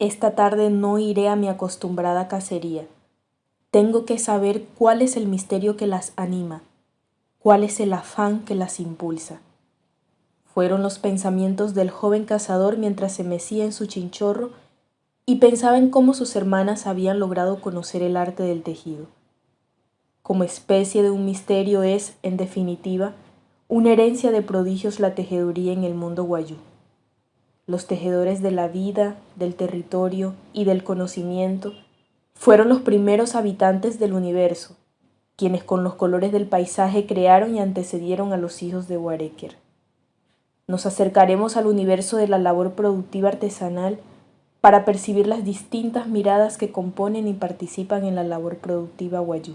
Esta tarde no iré a mi acostumbrada cacería. Tengo que saber cuál es el misterio que las anima, cuál es el afán que las impulsa. Fueron los pensamientos del joven cazador mientras se mecía en su chinchorro y pensaba en cómo sus hermanas habían logrado conocer el arte del tejido. Como especie de un misterio es, en definitiva, una herencia de prodigios la tejeduría en el mundo guayú. Los tejedores de la vida, del territorio y del conocimiento fueron los primeros habitantes del universo, quienes con los colores del paisaje crearon y antecedieron a los hijos de Wareker. Nos acercaremos al universo de la labor productiva artesanal para percibir las distintas miradas que componen y participan en la labor productiva guayú.